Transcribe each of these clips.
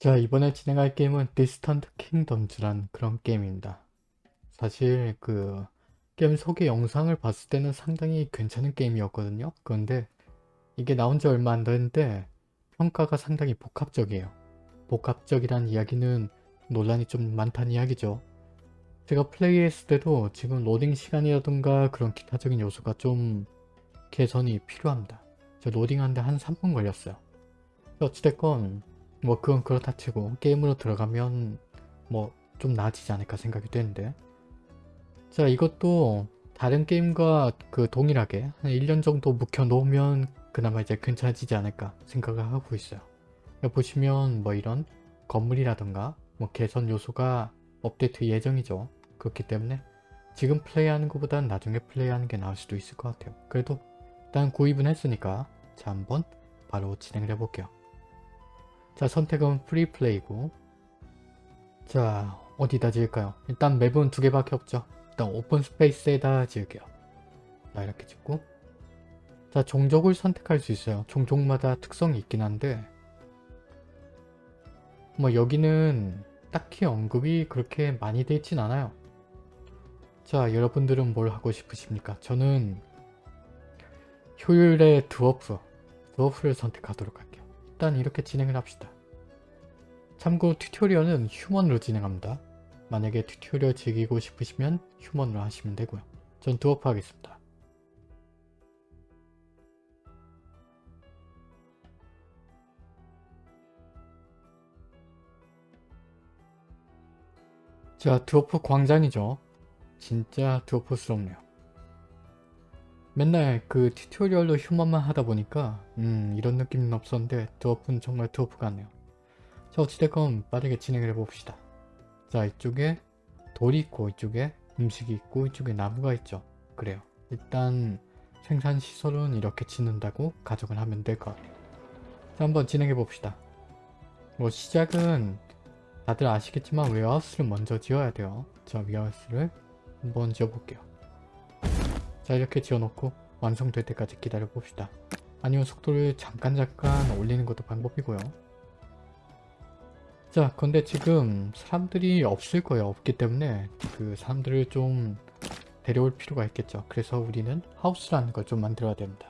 자 이번에 진행할 게임은 Distant Kingdoms란 그런 게임입니다. 사실 그 게임 소개 영상을 봤을 때는 상당히 괜찮은 게임이었거든요. 그런데 이게 나온 지 얼마 안 됐는데 평가가 상당히 복합적이에요. 복합적이란 이야기는 논란이 좀 많다는 이야기죠. 제가 플레이했을 때도 지금 로딩 시간이라든가 그런 기타적인 요소가 좀 개선이 필요합니다. 저 로딩하는데 한 3분 걸렸어요. 어찌됐건 뭐 그건 그렇다 치고 게임으로 들어가면 뭐 좀 나아지지 않을까 생각이 되는데. 자 이것도 다른 게임과 그 동일하게 한 1년 정도 묵혀 놓으면 그나마 이제 괜찮아지지 않을까 생각을 하고 있어요. 보시면 뭐 이런 건물이라던가 뭐 개선 요소가 업데이트 예정이죠. 그렇기 때문에 지금 플레이하는 것보단 나중에 플레이하는 게 나을 수도 있을 것 같아요. 그래도 일단 구입은 했으니까 자 한번 바로 진행을 해볼게요 자 선택은 free play고 자 어디다 지을까요? 일단 맵은 두 개밖에 없죠. 일단 open space에다 지을게요. 자 이렇게 짓고 자 종족을 선택할 수 있어요. 종족마다 특성이 있긴 한데 뭐 여기는 딱히 언급이 그렇게 많이 되어 있진 않아요. 자 여러분들은 뭘 하고 싶으십니까? 저는 효율의 dwarf, dwarf를 선택하도록 할게요. 일단 이렇게 진행을 합시다. 참고로 튜토리얼은 human으로 진행합니다. 만약에 튜토리얼 즐기고 싶으시면 human으로 하시면 되고요. 전 드워프 하겠습니다. 자 드워프 광장이죠. 진짜 dwarf스럽네요. 맨날 그 튜토리얼로 human만 하다 보니까 음 이런 느낌은 없었는데 dwarf는 정말 드워프 같네요. 자 어찌됐건 빠르게 진행을 해봅시다. 자 이쪽에 돌이 있고 이쪽에 음식이 있고 이쪽에 나무가 있죠. 그래요. 일단 생산시설은 이렇게 짓는다고 가정을 하면 될 것 같아요. 자 한번 진행해 봅시다. 뭐 시작은 다들 아시겠지만 warehouse를 먼저 지어야 돼요. 자 warehouse를 한번 지어볼게요. 자 이렇게 지어놓고 완성될 때까지 기다려 봅시다. 아니면 속도를 잠깐 잠깐 올리는 것도 방법이고요. 자 근데 지금 사람들이 없을 거예요. 없기 때문에 그 사람들을 좀 데려올 필요가 있겠죠. 그래서 우리는 house라는 걸 좀 만들어야 됩니다.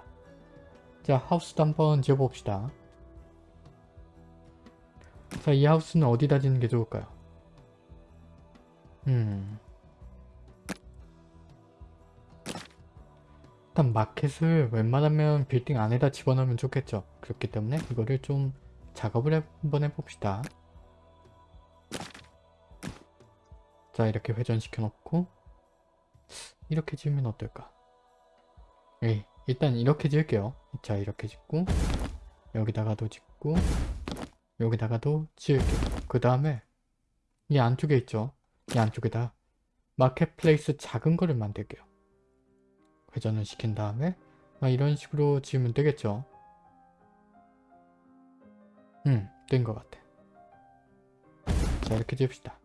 자 하우스도 한번 지어봅시다. 자 이 하우스는 어디다 짓는 게 좋을까요? 음 일단 마켓을 웬만하면 빌딩 안에다 집어넣으면 좋겠죠. 그렇기 때문에 이거를 좀 작업을 한번 해봅시다. 자 이렇게 회전시켜 놓고 이렇게 지으면 어떨까? 예, 일단 이렇게 지을게요. 자 이렇게 짓고 여기다가도 짓고 여기다가도 지을게요. 그 다음에 이 안쪽에 있죠. 이 안쪽에다 마켓플레이스 작은 거를 만들게요. 회전을 시킨 다음에 이런 식으로 지으면 되겠죠. 음, 된 것 같아. 자, 이렇게 지읍시다.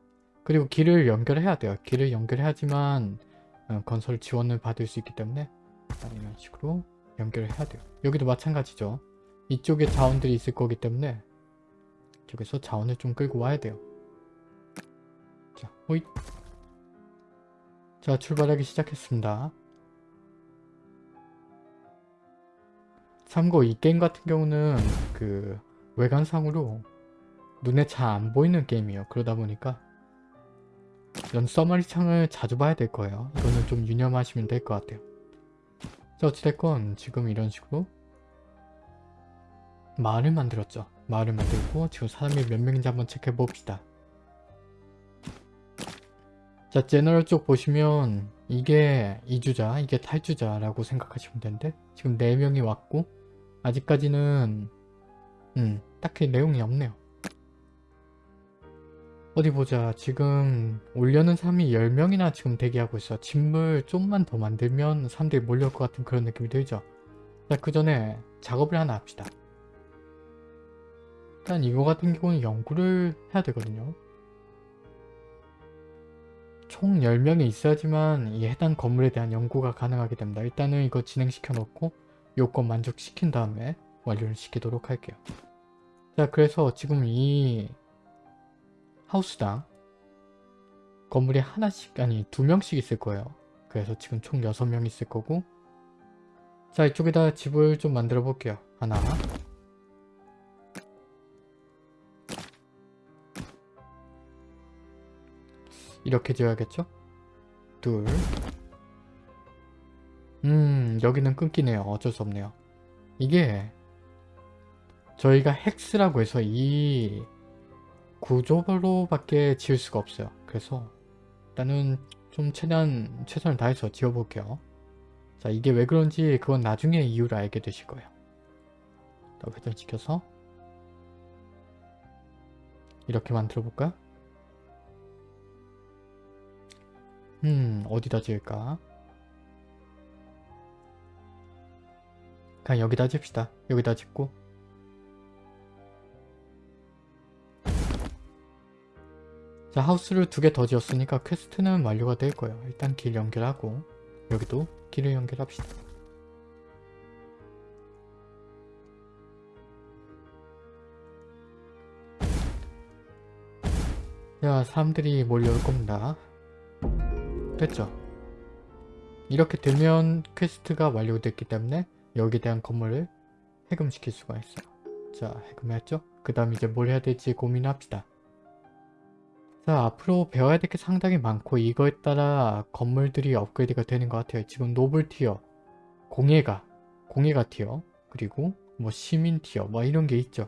그리고 길을 연결해야 돼요. 길을 연결해야지만 어, 건설 지원을 받을 수 있기 때문에 이런 식으로 연결을 해야 돼요. 여기도 마찬가지죠. 이쪽에 자원들이 있을 거기 때문에 이쪽에서 자원을 좀 끌고 와야 돼요. 자, 호잇. 자, 출발하기 시작했습니다. 참고 이 게임 같은 경우는 그 외관상으로 눈에 잘 안 보이는 게임이에요. 그러다 보니까 이런 써머리 창을 자주 봐야 될 거예요. 이거는 좀 유념하시면 될 것 같아요. 자 어찌됐건 지금 이런 식으로 마을을 만들었죠. 마을을 만들고 지금 사람이 몇 명인지 한번 체크해 봅시다. 자 제너럴 쪽 보시면 이게 이주자 이게 탈주자라고 생각하시면 되는데 지금 4명이 왔고 아직까지는 음 딱히 내용이 없네요. 어디 보자. 지금 올려는 사람이 10명이나 지금 대기하고 있어. 짐을 좀만 더 만들면 사람들이 몰려올 것 같은 그런 느낌이 들죠. 자그 전에 작업을 하나 합시다. 일단 이거 같은 경우는 연구를 해야 되거든요. 총 10명이 있어야지만 이 해당 건물에 대한 연구가 가능하게 됩니다. 일단은 이거 진행시켜 놓고 요건 만족시킨 다음에 완료를 시키도록 할게요 자 그래서 지금 이 하우스당 건물이 하나씩 아니 두 명씩 있을 거예요. 그래서 지금 총 6명 있을 거고 자 이쪽에다 집을 좀 만들어 볼게요. 하나 이렇게 지어야겠죠? 둘 음, 여기는 끊기네요. 어쩔 수 없네요. 이게 저희가 헥스라고 해서 이 구조로 밖에 지을 수가 없어요. 그래서 일단은 좀 최대한 최선을 다해서 지어볼게요. 자, 이게 왜 그런지 그건 나중에 이유를 알게 되실 거예요. 자, 회전 시켜서 이렇게 만들어 볼까? 음, 어디다 지을까? 그냥 여기다 집시다. 여기다 짓고 자 하우스를 두 개 더 지었으니까 퀘스트는 완료가 될 거예요. 일단 길 연결하고 여기도 길을 연결합시다. 자 사람들이 몰려올 겁니다. 됐죠? 이렇게 되면 퀘스트가 완료됐기 때문에 여기에 대한 건물을 해금시킬 수가 있어요. 자 해금했죠? 그 다음 이제 뭘 해야 될지 고민합시다. 자 앞으로 배워야 될 게 상당히 많고 이거에 따라 건물들이 업그레이드가 되는 것 같아요. 지금 noble tier, 공예가, 공예가 tier, 그리고 뭐 시민 tier 뭐 이런 게 있죠.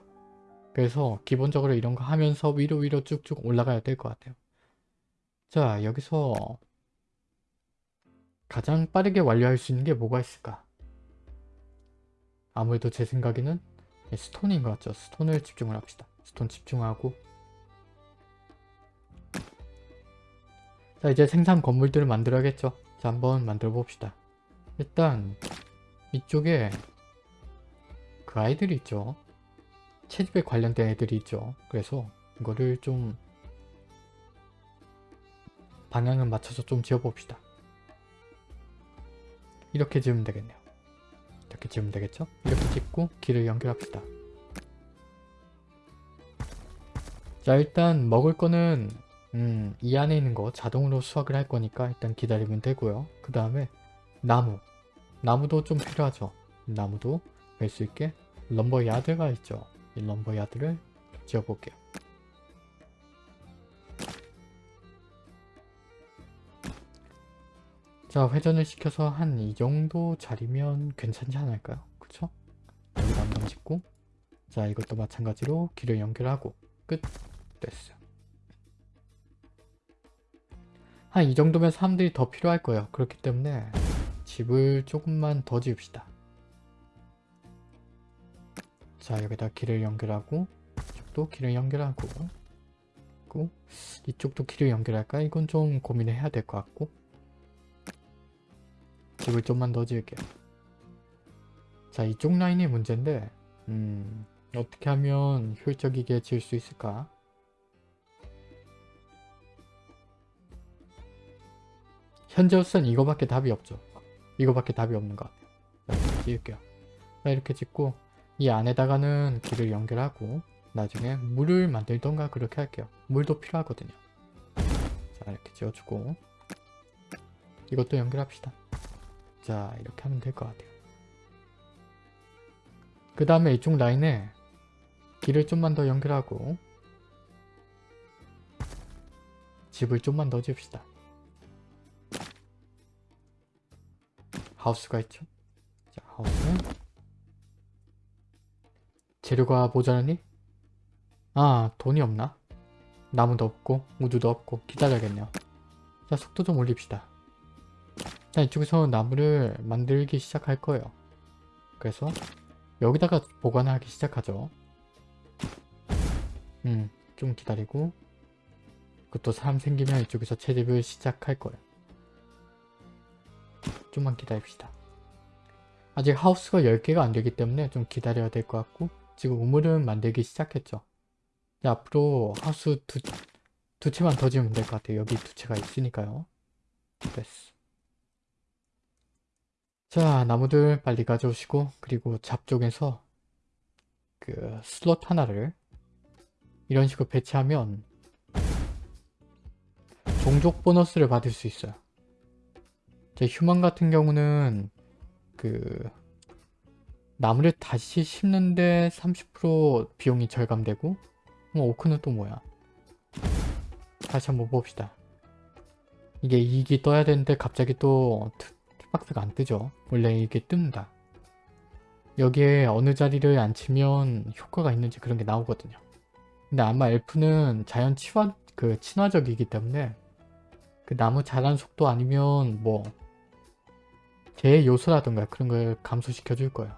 그래서 기본적으로 이런 거 하면서 위로 위로 쭉쭉 올라가야 될 것 같아요. 자 여기서 가장 빠르게 완료할 수 있는 게 뭐가 있을까? 아무래도 제 생각에는 스톤인 것 같죠. 스톤을 집중을 합시다. 스톤 집중하고 자 이제 생산 건물들을 만들어야겠죠. 자 한번 만들어 봅시다. 일단 이쪽에 그 아이들이 있죠. 채집에 관련된 애들이 있죠. 그래서 이거를 좀 방향을 맞춰서 좀 지어봅시다. 이렇게 지으면 되겠네요. 이렇게 지으면 되겠죠? 이렇게 짓고 길을 연결합시다. 자 일단 먹을 거는 음, 이 안에 있는 거 자동으로 수확을 할 거니까 일단 기다리면 되고요. 그 다음에 나무. 나무도 좀 필요하죠. 나무도 뺄수 있게 럼버 야드가 있죠. 이 럼버 야드를 지어볼게요. 자 회전을 시켜서 한 이 정도 자리면 괜찮지 않을까요? 그쵸? 여기다 한번 짓고 자 이것도 마찬가지로 길을 연결하고 끝 됐어요. 한이 정도면 사람들이 더 필요할 거예요. 그렇기 때문에 집을 조금만 더 지읍시다. 자 여기다 길을 연결하고 이쪽도 길을 연결하고 이쪽도 길을 연결할까? 이건 좀 고민을 해야 될 것 같고 집을 좀만 더 지을게요. 자 이쪽 라인이 문제인데 음, 어떻게 하면 효율적이게 지을 수 있을까? 현재로선 이거밖에 답이 없죠. 이거밖에 답이 없는 것 같아요. 자, 지을게요. 자, 이렇게 짓고 이 안에다가는 길을 연결하고 나중에 물을 만들던가 그렇게 할게요. 물도 필요하거든요. 자 이렇게 지어주고 이것도 연결합시다. 자 이렇게 하면 될 것 같아요. 그 다음에 이쪽 라인에 길을 좀만 더 연결하고 집을 좀만 더 지읍시다. 하우스가 있죠. 자 하우스 재료가 모자라니? 아 돈이 없나? 나무도 없고 우두도 없고 기다려야겠네요. 자 속도 좀 올립시다. 자 이쪽에서 나무를 만들기 시작할 거예요. 그래서 여기다가 보관하기 시작하죠. 음, 좀 기다리고 그것도 사람 생기면 이쪽에서 채집을 시작할 거예요. 좀만 기다립시다. 아직 하우스가 10개가 안 되기 때문에 좀 기다려야 될 것 같고 지금 우물은 만들기 시작했죠. 이제 앞으로 하우스 두, 두 채만 더 지으면 될 것 같아요. 여기 두 채가 있으니까요. 됐어. 자 나무들 빨리 가져오시고 그리고 잡쪽에서 그 슬롯 하나를 이런 식으로 배치하면 종족 보너스를 받을 수 있어요. 제 human 같은 경우는 그 나무를 다시 심는데 30% 비용이 절감되고 뭐 orc는 또 뭐야 다시 한번 봅시다 이게 이익이 떠야 되는데 갑자기 tooltip 박스가 안 뜨죠. 원래 이게 뜬다. 여기에 어느 자리를 앉히면 효과가 있는지 그런 게 나오거든요. 근데 아마 엘프는 자연 친화, 그 친화적이기 때문에 그 나무 자란 속도 아니면 뭐제 요소라던가 그런 걸 감소시켜 줄 거예요.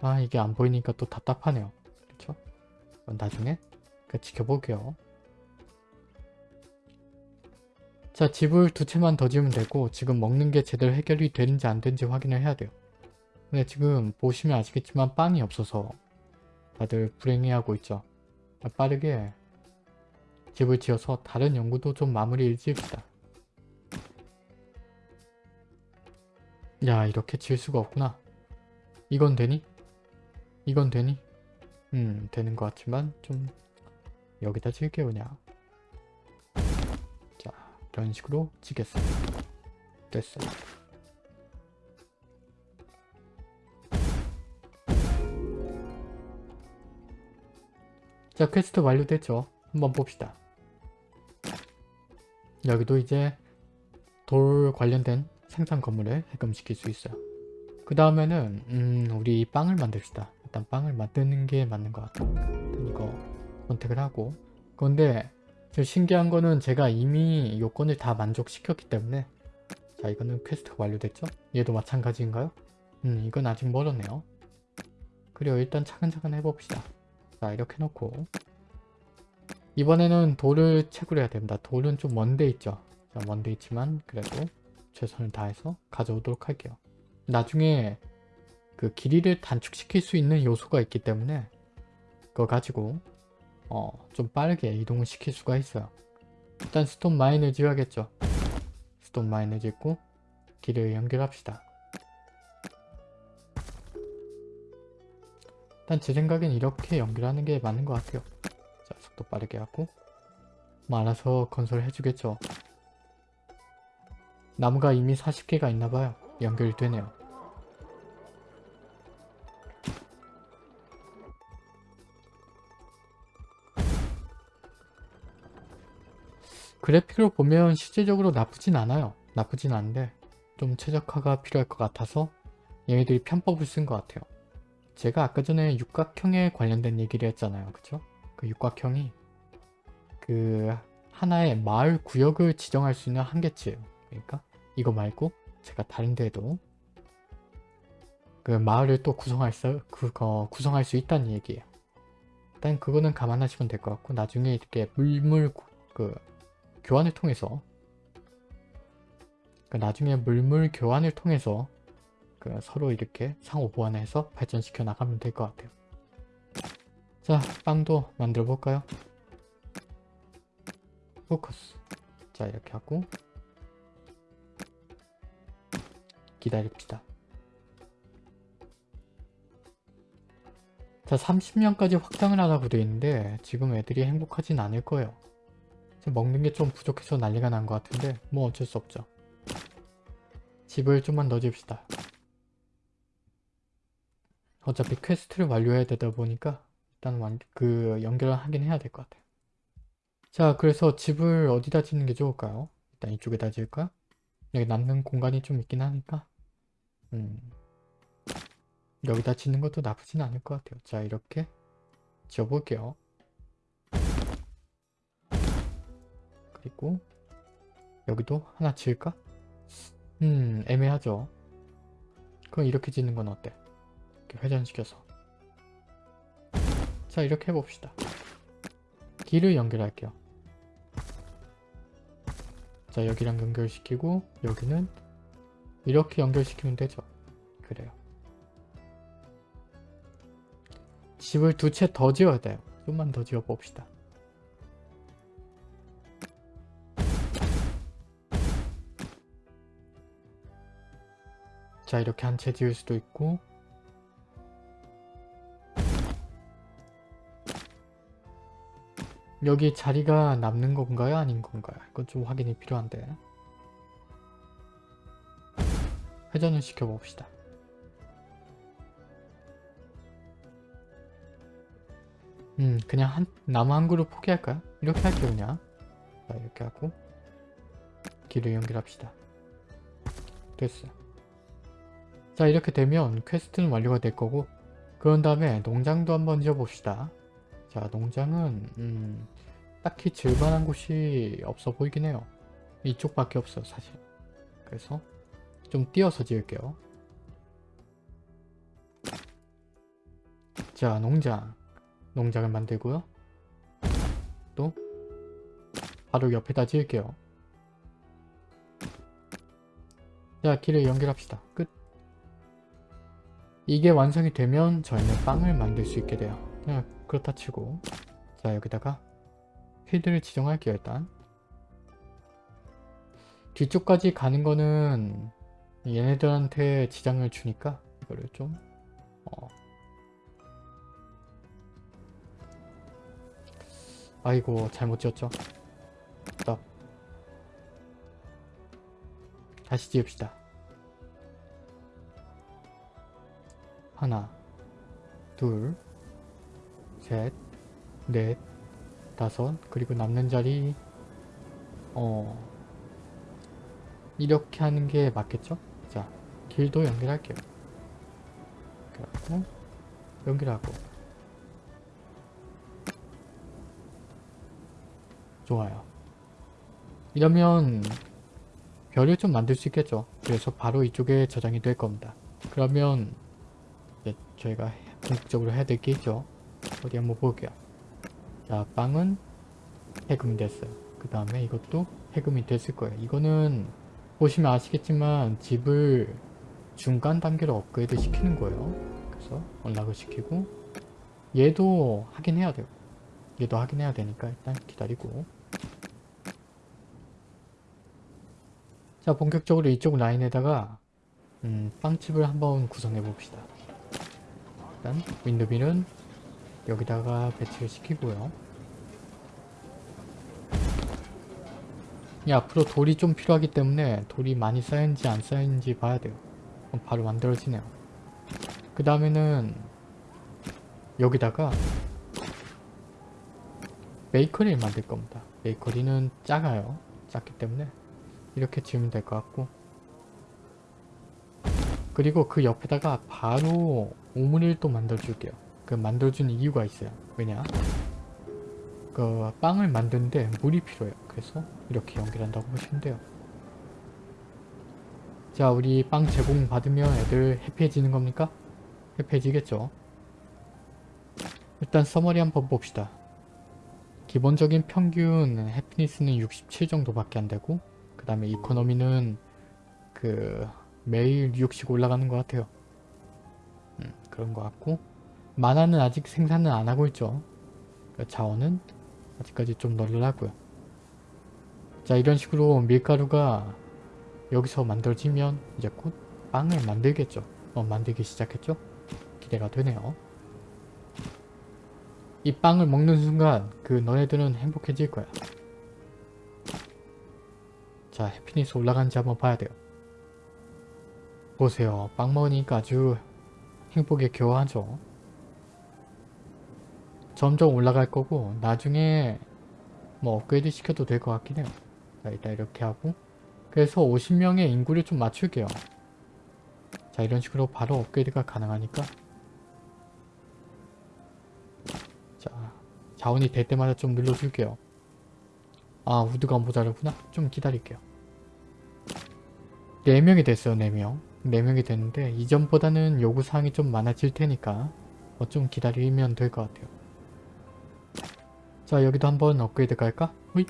아 이게 안 보이니까 또 답답하네요. 그쵸? 나중에 지켜볼게요 자 집을 두 채만 더 지으면 되고 지금 먹는 게 제대로 해결이 되는지 안 되는지 확인을 해야 돼요. 근데 지금 보시면 아시겠지만 빵이 없어서 다들 불행해하고 있죠. 빠르게 집을 지어서 다른 연구도 좀 마무리를 지읍시다. 야 이렇게 지을 수가 없구나. 이건 되니? 이건 되니? 음 되는 것 같지만 좀 여기다 지을게요 그냥. 자 이런 식으로 지겠습니다. 됐어요. 자 퀘스트 완료됐죠? 한번 봅시다. 여기도 이제 돌 관련된 생산 건물을 해금시킬 수 있어요. 그 다음에는 음 우리 빵을 만듭시다. 일단 빵을 만드는 게 맞는 것 같아요. 이거 선택을 하고. 그런데 신기한 거는 제가 이미 요건을 다 만족시켰기 때문에. 자 이거는 퀘스트가 완료됐죠? 얘도 마찬가지인가요? 음 이건 아직 멀었네요. 그리고 일단 차근차근 해봅시다. 자 이렇게 놓고. 이번에는 돌을 채굴 해야 됩니다. 돌은 좀 먼데 있죠? 자 먼데 있지만 그래도 최선을 다해서 가져오도록 할게요. 나중에 그 길이를 단축시킬 수 있는 요소가 있기 때문에 그거 가지고 어, 좀 빠르게 이동을 시킬 수가 있어요. 일단 stone mine을 지어야겠죠. stone mine을 짓고 길을 연결합시다. 일단 제 생각엔 이렇게 연결하는 게 맞는 것 같아요. 자, 속도 빠르게 하고 뭐 알아서 건설해 주겠죠. 나무가 이미 40개가 있나봐요. 연결이 되네요. 그래픽으로 보면 실제적으로 나쁘진 않아요. 나쁘진 않은데 좀 최적화가 필요할 것 같아서 얘네들이 편법을 쓴 것 같아요. 제가 아까 전에 육각형에 관련된 얘기를 했잖아요. 그쵸? 그 육각형이 그 하나의 마을 구역을 지정할 수 있는 한계치예요. 그러니까 이거 말고 제가 다른 데도 그 마을을 또 구성할 수, 그거 구성할 수 있다는 얘기예요. 일단 그거는 감안하시면 될 것 같고 나중에 이렇게 물물 그 교환을 통해서 그 나중에 물물 교환을 통해서 그 서로 이렇게 상호 보완해서 발전시켜 나가면 될 것 같아요. 자, 빵도 만들어 볼까요? 포커스. 자, 이렇게 하고 기다립시다. 자, 30년까지 확장을 하라고 되어 있는데 지금 애들이 행복하진 않을 거예요. 먹는 게 좀 부족해서 난리가 난 것 같은데 뭐 어쩔 수 없죠. 집을 좀만 더 집시다. 어차피 퀘스트를 완료해야 되다 보니까 일단 완, 그 연결을 하긴 해야 될 것 같아요. 자 그래서 집을 어디다 짓는 게 좋을까요? 일단 이쪽에다 지을까? 여기 남는 공간이 좀 있긴 하니까 음, 여기다 짓는 것도 나쁘진 않을 것 같아요. 자 이렇게 지어볼게요. 그리고 여기도 하나 지을까? 음 애매하죠. 그럼 이렇게 짓는 건 어때? 이렇게 회전시켜서. 자 이렇게 해봅시다. 길을 연결할게요. 자 여기랑 연결시키고 여기는 이렇게 연결시키면 되죠. 그래요. 집을 두 채 더 지어야 돼요. 좀만 더 지어 봅시다 자 이렇게 한 채 지을 수도 있고 여기 자리가 남는 건가요? 아닌 건가요? 이건 좀 확인이 필요한데 회전을 시켜봅시다. 음 그냥 한 나무 한 그루 포기할까요? 이렇게 할게요 그냥 자 이렇게 하고 길을 연결합시다. 됐어요. 자 이렇게 되면 퀘스트는 완료가 될 거고 그런 다음에 농장도 한번 지어봅시다. 자 농장은 음, 딱히 질만한 곳이 없어 보이긴 해요. 이쪽밖에 없어 사실. 그래서 좀 띄어서 지을게요. 자 농장 농장을 만들고요. 또 바로 옆에다 지을게요. 자 길을 연결합시다. 끝. 이게 완성이 되면 저희는 빵을 만들 수 있게 돼요. 그냥 그렇다 치고 자 여기다가 필드를 지정할게요 일단. 뒤쪽까지 가는 거는 얘네들한테 지장을 주니까 이거를 좀 어. 아이고 잘못 지었죠. 스톱. 다시 지읍시다. 하나, 둘, 셋, 넷, 다섯, 그리고 남는 자리 어 이렇게 하는 게 맞겠죠? 자, 길도 연결할게요. 연결하고 연결하고 좋아요. 이러면 별을 좀 만들 수 있겠죠. 그래서 바로 이쪽에 저장이 될 겁니다. 그러면 저희가 본격적으로 해야 될 게 있죠. 어디 한번 볼게요. 자, 빵은 해금이 됐어요. 그 다음에 이것도 해금이 됐을 거예요. 이거는 보시면 아시겠지만 집을 중간 단계로 업그레이드 시키는 거예요. 그래서 연락을 시키고 얘도 하긴 해야 돼요. 얘도 하긴 해야 되니까 일단 기다리고 자 본격적으로 이쪽 라인에다가 음, 빵집을 한번 구성해 봅시다. 일단 윈도밀은 여기다가 배치를 시키고요. 이 앞으로 돌이 좀 필요하기 때문에 돌이 많이 쌓였는지 안 쌓였는지 봐야 돼요. 바로 만들어지네요. 그 다음에는 여기다가 베이커리를 만들 겁니다. 베이커리는 작아요. 작기 때문에 이렇게 지으면 될 것 같고 그리고 그 옆에다가 바로 오므리를 또 만들어줄게요. 그 만들어주는 이유가 있어요. 왜냐? 그 빵을 만드는데 물이 필요해요. 그래서 이렇게 연결한다고 보시면 돼요. 자 우리 빵 제공 받으면 애들 해피해지는 겁니까? 해피해지겠죠. 일단 서머리 한번 봅시다. 기본적인 평균 해피니스는 67 정도밖에 안 되고 그 다음에 이코노미는 그 매일 6씩 올라가는 것 같아요. 음, 그런 것 같고 만화는 아직 생산은 안 하고 있죠. 그 자원은 아직까지 좀 널널하고요. 자 이런 식으로 밀가루가 여기서 만들어지면 이제 곧 빵을 만들겠죠. 어, 만들기 시작했죠? 기대가 되네요. 이 빵을 먹는 순간 그 너네들은 행복해질 거야. 자 해피니스 올라간지 한번 봐야 돼요. 보세요. 빵 먹으니까 아주 행복에 겨워하죠. 점점 올라갈 거고 나중에 뭐 업그레이드 시켜도 될 것 같긴 해요. 자 일단 이렇게 하고 그래서 50명의 인구를 좀 맞출게요. 자 이런 식으로 바로 업그레이드가 가능하니까 자 자원이 될 때마다 좀 눌러줄게요. 아 우드가 모자르구나. 좀 기다릴게요. 4명이 됐어요 4명. 4명이 됐는데 이전보다는 요구사항이 좀 많아질 테니까 뭐 좀 기다리면 될 것 같아요. 자 여기도 한번 업그레이드 갈까? 후잇.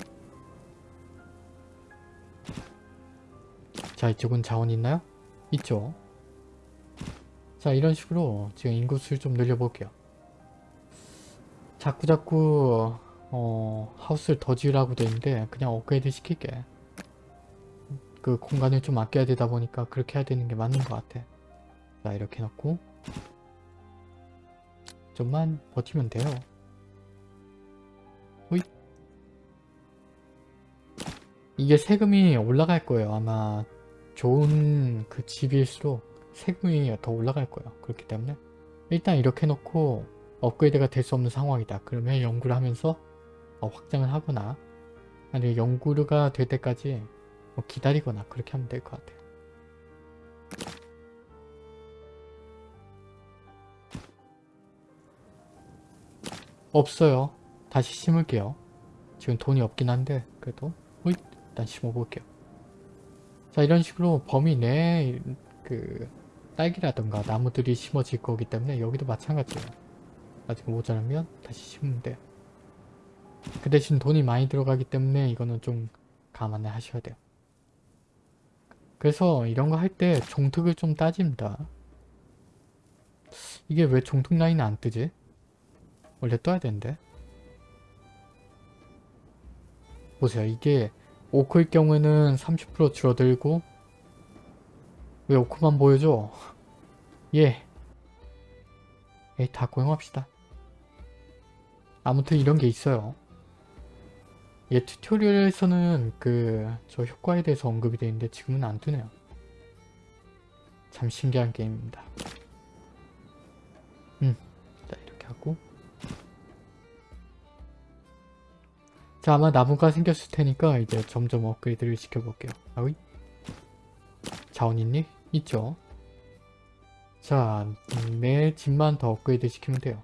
자 이쪽은 자원 있나요? 있죠. 자 이런 식으로 지금 인구수를 좀 늘려볼게요. 자꾸자꾸 어, 하우스를 더 지으라고 돼 있는데 그냥 업그레이드 시킬게. 그 공간을 좀 아껴야 되다 보니까 그렇게 해야 되는 게 맞는 것 같아. 자 이렇게 놓고 좀만 버티면 돼요. 호잇 이게 세금이 올라갈 거예요. 아마 좋은 그 집일수록 세금이 더 올라갈 거예요. 그렇기 때문에 일단 이렇게 놓고 업그레이드가 될 수 없는 상황이다. 그러면 연구를 하면서 어, 확장을 하거나 아니면 연구가 될 때까지 뭐 기다리거나 그렇게 하면 될 것 같아요. 없어요. 다시 심을게요. 지금 돈이 없긴 한데 그래도 호잇 일단 심어볼게요. 자 이런 식으로 범위 내에 그 딸기라던가 나무들이 심어질 거기 때문에 여기도 마찬가지예요. 나중에 모자라면 다시 심으면 돼요. 그 대신 돈이 많이 들어가기 때문에 이거는 좀 감안을 하셔야 돼요. 그래서 이런 거 할 때 종특을 좀 따집니다. 이게 왜 종특 라인은 안 뜨지? 원래 떠야 되는데. 보세요. 이게 오크일 경우에는 30% 줄어들고 왜 오크만 보여줘? 예. 에이 다 고용합시다. 아무튼 이런 게 있어요. 얘 튜토리얼에서는 그 저 효과에 대해서 언급이 되어 있는데 지금은 안 뜨네요. 참 신기한 게임입니다. 음, 자 이렇게 하고 자 아마 나무가 생겼을 테니까 이제 점점 업그레이드를 시켜볼게요. 아위 자원 있니? 있죠. 자, 내 집만 더 업그레이드 시키면 돼요.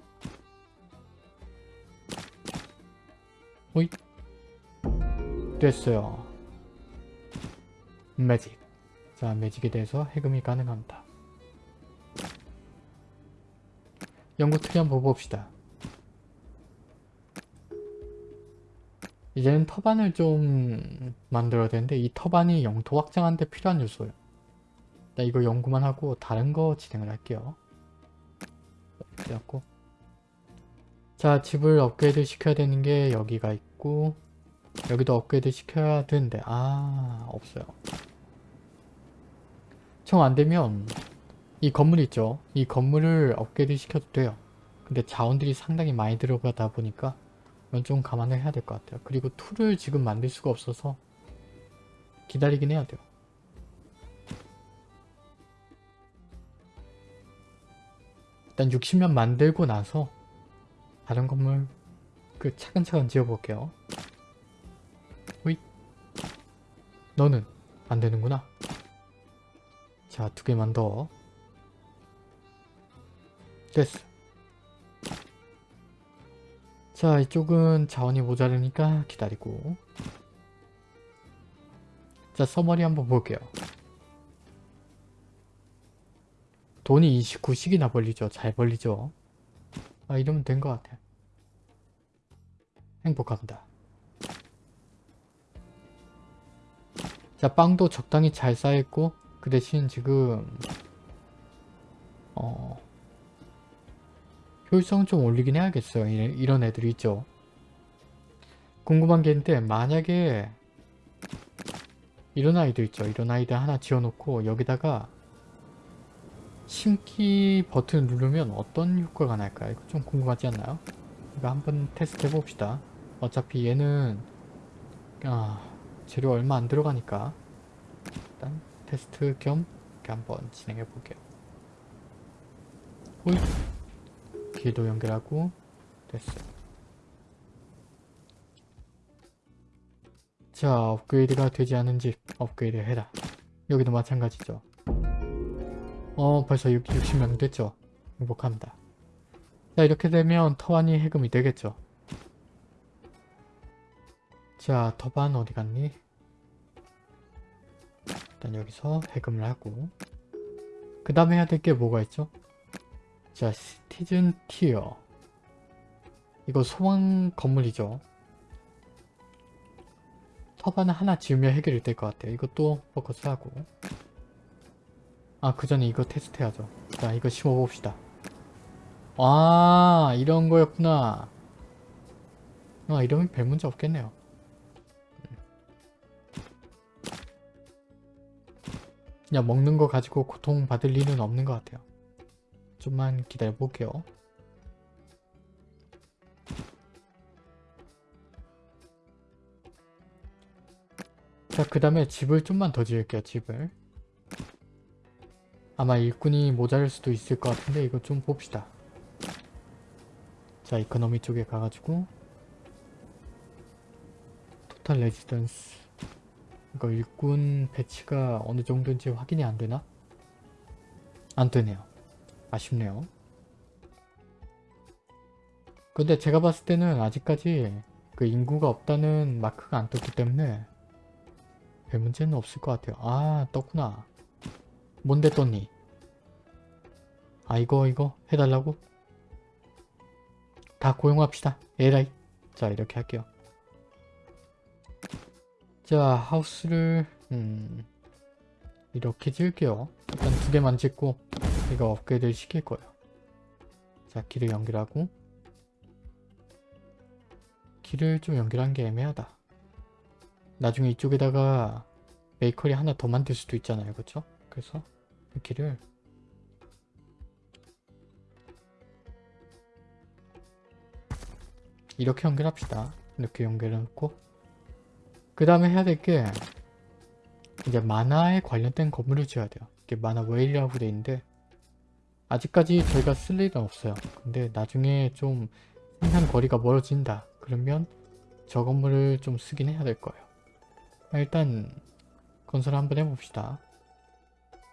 오이 됐어요. 매직. 자, 매직에 대해서 해금이 가능합니다. 연구 트리 한번 봅시다. 이제는 tavern을 좀 만들어야 되는데 이 tavern이 영토 확장하는 데 필요한 요소예요. 나 이거 연구만 하고 다른 거 진행을 할게요. 그래갖고 자 집을 업그레이드 시켜야 되는 게 여기가 있고 여기도 업그레이드 시켜야 되는데 아 없어요. 정 안되면 이 건물 있죠? 이 건물을 업그레이드 시켜도 돼요. 근데 자원들이 상당히 많이 들어가다 보니까 이건 좀 감안을 해야 될 것 같아요. 그리고 tool을 지금 만들 수가 없어서 기다리긴 해야 돼요. 일단 60면 만들고 나서 다른 건물 그 차근차근 지어볼게요. 너는 안 되는구나. 자, 두 개만 더. 됐어. 자, 이쪽은 자원이 모자르니까 기다리고. 자, 서머리 한번 볼게요. 돈이 29씩이나 벌리죠. 잘 벌리죠. 아 이러면 된 것 같아. 행복합니다. 자 빵도 적당히 잘 쌓였고 그 대신 지금 어 효율성 좀 올리긴 해야겠어요. 이런 애들이 있죠. 궁금한 게 있는데 만약에 이런 아이들 있죠. 이런 아이들 하나 지어놓고 여기다가 심기 버튼 누르면 어떤 효과가 날까요? 이거 좀 궁금하지 않나요? 이거 한번 테스트 해봅시다. 어차피 얘는 아, 재료 얼마 안 들어가니까 일단 테스트 겸 이렇게 한번 진행해 볼게요. 호이 길도 연결하고 됐어요. 자 업그레이드가 되지 않은 집 업그레이드 해라. 여기도 마찬가지죠. 어 벌써 6, 60명 됐죠. 행복합니다. 자 이렇게 되면 터반이 해금이 되겠죠. 자 터반 어디 갔니? 일단 여기서 해금을 하고 그 다음에 해야 될 게 뭐가 있죠? 자 시티즌 티어 이거 소방 건물이죠. 터반을 하나 지으면 해결이 될 것 같아요. 이것도 포커스하고 아, 그 전에 이거 테스트 해야죠. 자, 이거 심어봅시다. 아, 이런 거였구나. 아, 이러면 별 문제 없겠네요. 그냥 먹는 거 가지고 고통받을 리는 없는 것 같아요. 좀만 기다려볼게요. 자, 그 다음에 집을 좀만 더 지을게요, 집을. 아마 일꾼이 모자랄 수도 있을 것 같은데 이거 좀 봅시다. 자, 이코노미 쪽에 가가지고 total residence 이거 일꾼 배치가 어느 정도인지 확인이 안 되나? 안 되네요. 아쉽네요. 근데 제가 봤을 때는 아직까지 그 인구가 없다는 마크가 안 떴기 때문에 별 문제는 없을 것 같아요. 아 떴구나. 뭔데 떴니? 아 이거 이거 해달라고? 다 고용합시다. 에라이. 자 이렇게 할게요. 자 house를 음 이렇게 지을게요. 일단 두 개만 짓고 이거 업그레이드 시킬 거예요. 자 길을 연결하고 길을 좀 연결한 게 애매하다. 나중에 이쪽에다가 bakery 하나 더 만들 수도 있잖아요. 그렇죠? 그래서 이 길을 이렇게 연결합시다. 이렇게 연결해놓고 그 다음에 해야 될 게 이제 만화에 관련된 건물을 지어야 돼요. 이게 만화 웨일이라고 돼 있는데 아직까지 저희가 쓸 일은 없어요. 근데 나중에 좀 생산 거리가 멀어진다. 그러면 저 건물을 좀 쓰긴 해야 될 거예요. 일단 건설 한번 해봅시다.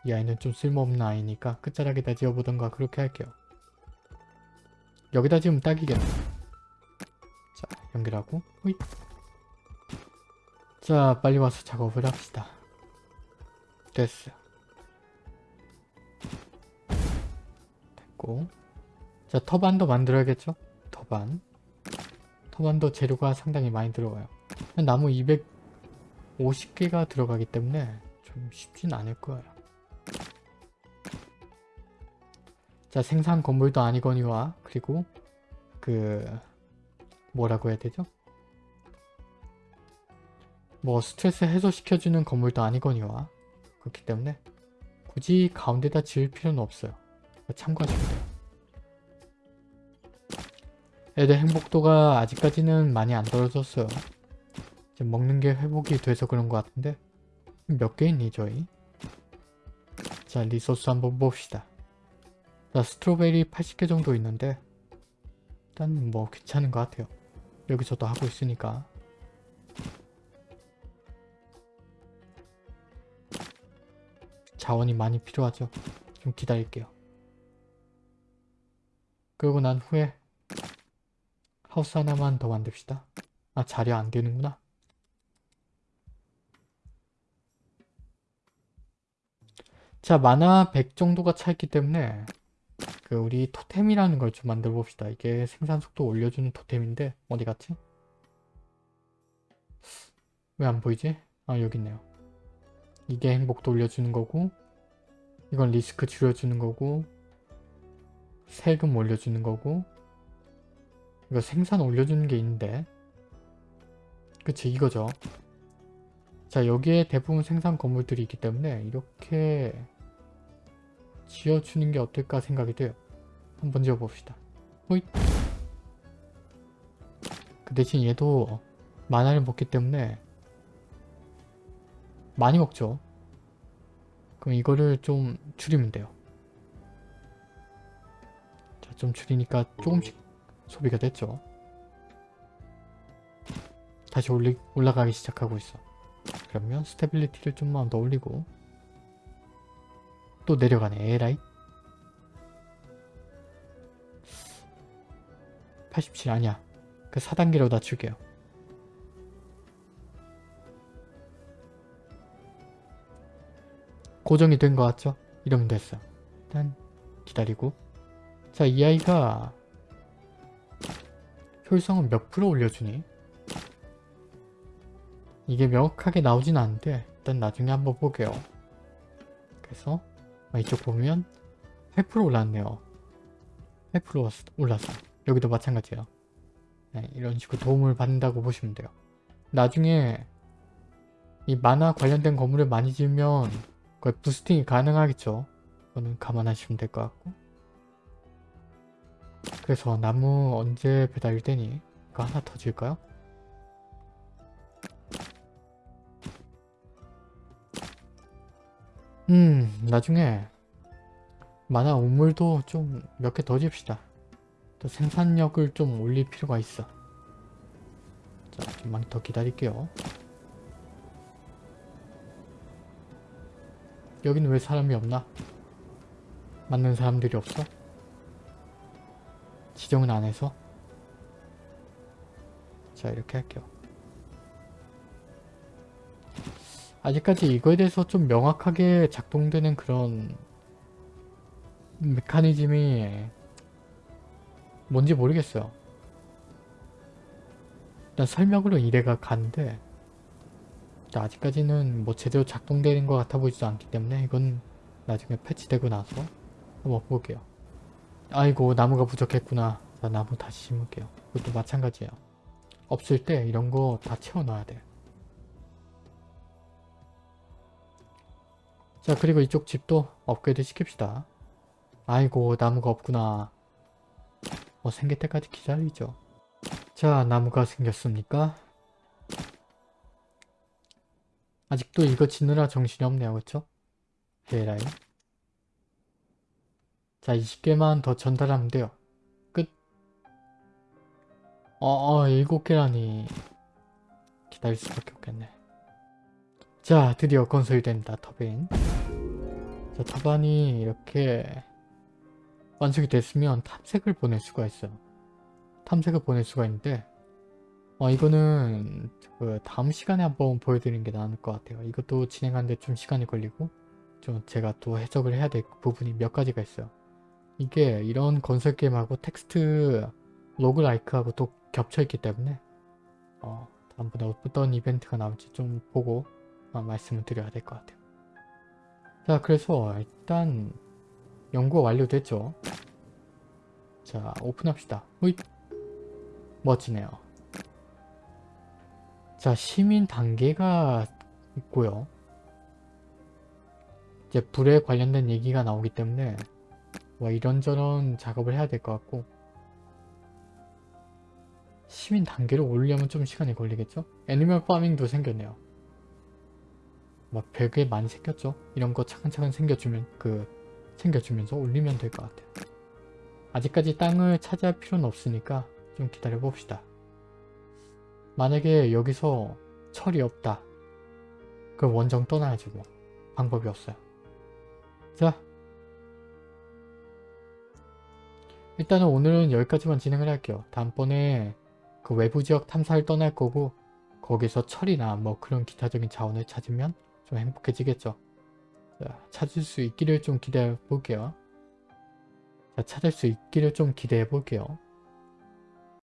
이 아이는 좀 쓸모없는 아이니까 끝자락에다 지어보던가 그렇게 할게요. 여기다 지으면 딱이겠네. 자 연결하고 호잇. 자 빨리 와서 작업을 합시다. 됐어. 됐고 자 터반도 만들어야겠죠? 터반 터반도 재료가 상당히 많이 들어가요. 나무 250개가 들어가기 때문에 좀 쉽진 않을 거예요. 자 생산 건물도 아니거니와 그리고 그 뭐라고 해야 되죠? 뭐 스트레스 해소시켜주는 건물도 아니거니와 그렇기 때문에 굳이 가운데다 지을 필요는 없어요. 참고하시면 돼요. 애들 행복도가 아직까지는 많이 안 떨어졌어요. 지금 먹는 게 회복이 돼서 그런 것 같은데 몇 개 있니 저희? 자 리소스 한번 봅시다. 자 스트로베리 80개 정도 있는데 일단 뭐 괜찮은 것 같아요. 여기서도 하고 있으니까 자원이 많이 필요하죠. 좀 기다릴게요. 그러고 난 후에 하우스 하나만 더 만듭시다. 아 자리 안 되는구나. 자 만화 100 정도가 차있기 때문에 그 우리 토템이라는 걸 좀 만들어 봅시다. 이게 생산 속도 올려주는 토템인데 어디 갔지? 왜 안 보이지? 아 여기 있네요. 이게 행복도 올려주는 거고 이건 리스크 줄여주는 거고 세금 올려주는 거고 이거 생산 올려주는 게 있는데 그치 이거죠. 자 여기에 대부분 생산 건물들이 있기 때문에 이렇게 지어주는 게 어떨까 생각이 돼요. 한번 지어봅시다. 호잇. 그 대신 얘도 만화를 먹기 때문에 많이 먹죠. 그럼 이거를 좀 줄이면 돼요. 자, 좀 줄이니까 조금씩 소비가 됐죠. 다시 올리, 올라가기 시작하고 있어. 그러면 stability를 좀만 더 올리고 또 내려가네 에라이 87 아니야 그 4단계로 낮출게요 고정이 된 것 같죠? 이러면 됐어 일단 기다리고 자 이 아이가 효율성은 몇 프로 올려주니? 이게 명확하게 나오진 않는데 일단 나중에 한번 볼게요 그래서 아, 이쪽 보면 8% 올랐네요. 8% 올랐어. 여기도 마찬가지예요. 네, 이런 식으로 도움을 받는다고 보시면 돼요. 나중에 이 만화 관련된 건물을 많이 지으면 거의 부스팅이 가능하겠죠. 그거는 감안하시면 될 것 같고 그래서 나무 언제 배달되니? 이거 하나 더 지을까요? 음 나중에 만화 우물도 좀 몇 개더 집시다. 또 생산력을 좀 올릴 필요가 있어. 자 좀만 더 기다릴게요. 여기는 왜 사람이 없나? 맞는 사람들이 없어? 지정은 안 해서? 자 이렇게 할게요. 아직까지 이거에 대해서 좀 명확하게 작동되는 그런 메커니즘이 뭔지 모르겠어요. 일단 설명으로 이래가 간데 아직까지는 뭐 제대로 작동되는 것 같아 보이지도 않기 때문에 이건 나중에 패치되고 나서 한번 볼게요. 아이고 나무가 부족했구나. 자 나무 다시 심을게요. 이것도 마찬가지예요. 없을 때 이런 거 다 채워놔야 돼. 자 그리고 이쪽 집도 업그레이드 시킵시다. 아이고 나무가 없구나. 뭐 생길 때까지 기다리죠. 자 나무가 생겼습니까? 아직도 이거 짓느라 정신이 없네요. 그쵸? 헤라이 자 20개만 더 전달하면 돼요. 끝. 어, 어 7개라니 기다릴 수밖에 없겠네. 자 드디어 건설된다 터빈. 자 터반이 이렇게 완성이 됐으면 탐색을 보낼 수가 있어요. 탐색을 보낼 수가 있는데 어 이거는 그 다음 시간에 한번 보여드리는 게 나을 것 같아요. 이것도 진행하는데 좀 시간이 걸리고 좀 제가 또 해석을 해야 될 부분이 몇 가지가 있어요. 이게 이런 건설 게임하고 텍스트 로그라이크하고 또 겹쳐있기 때문에 어 다음번에 어떤 이벤트가 나올지 좀 보고 어, 말씀을 드려야 될 것 같아요. 자 그래서 일단 연구가 완료됐죠. 자 오픈합시다. 으잇. 멋지네요. 자 시민 단계가 있고요. 이제 불에 관련된 얘기가 나오기 때문에 뭐 이런저런 작업을 해야 될 것 같고 시민 단계를 올리려면 좀 시간이 걸리겠죠? 애니멀 파밍도 생겼네요. 막 별게 많이 생겼죠? 이런 거 차근차근 생겨주면 그 챙겨주면서 올리면 될 것 같아요. 아직까지 땅을 차지할 필요는 없으니까 좀 기다려 봅시다. 만약에 여기서 철이 없다. 그럼 원정 떠나야지 뭐. 방법이 없어요. 자 일단은 오늘은 여기까지만 진행을 할게요. 다음번에 그 외부 지역 탐사를 떠날 거고 거기서 철이나 뭐 그런 기타적인 자원을 찾으면 좀 행복해지겠죠. 자, 찾을 수 있기를 좀 기대해 볼게요. 자, 찾을 수 있기를 좀 기대해 볼게요.